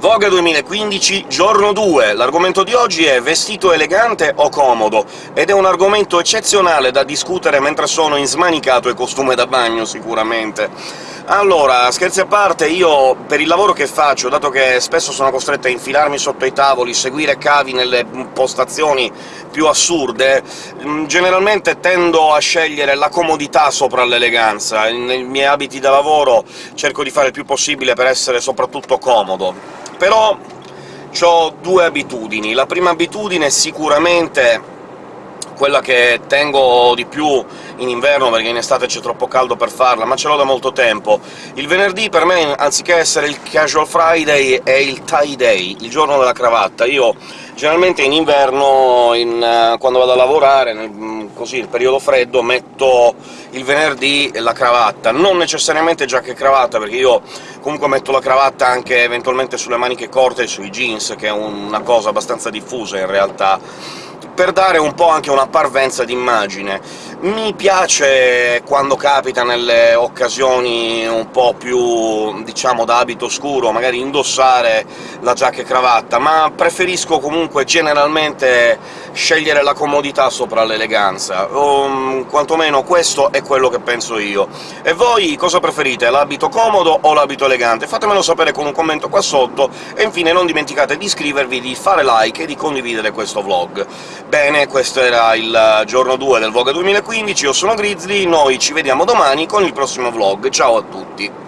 Vogue 2015, giorno 2. L'argomento di oggi è vestito elegante o comodo, ed è un argomento eccezionale da discutere mentre sono in smanicato e costume da bagno, sicuramente. Allora, scherzi a parte, io per il lavoro che faccio, dato che spesso sono costretto a infilarmi sotto i tavoli, seguire cavi nelle postazioni più assurde, mm, generalmente tendo a scegliere la comodità sopra l'eleganza. Nei miei abiti da lavoro cerco di fare il più possibile per essere soprattutto comodo però ho due abitudini. La prima abitudine sicuramente quella che tengo di più in inverno, perché in estate c'è troppo caldo per farla, ma ce l'ho da molto tempo. Il venerdì per me, anziché essere il casual Friday, è il tie day, il giorno della cravatta. Io generalmente in inverno, in, uh, quando vado a lavorare, nel, mm, così, il periodo freddo, metto il venerdì la cravatta. Non necessariamente giacca e cravatta, perché io comunque metto la cravatta anche eventualmente sulle maniche corte e sui jeans, che è una cosa abbastanza diffusa in realtà per dare un po' anche una parvenza d'immagine. Mi piace, quando capita nelle occasioni un po' più, diciamo, da abito scuro, magari indossare la giacca e cravatta, ma preferisco comunque generalmente scegliere la comodità sopra l'eleganza, um, quantomeno questo è quello che penso io. E voi cosa preferite, l'abito comodo o l'abito elegante? Fatemelo sapere con un commento qua sotto, e infine non dimenticate di iscrivervi, di fare like e di condividere questo vlog. Bene, questo era il giorno 2 del Vogue 2015, io sono Grizzly, noi ci vediamo domani con il prossimo vlog, ciao a tutti!